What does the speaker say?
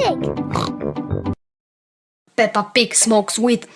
Pig. Peppa Pig smokes weed.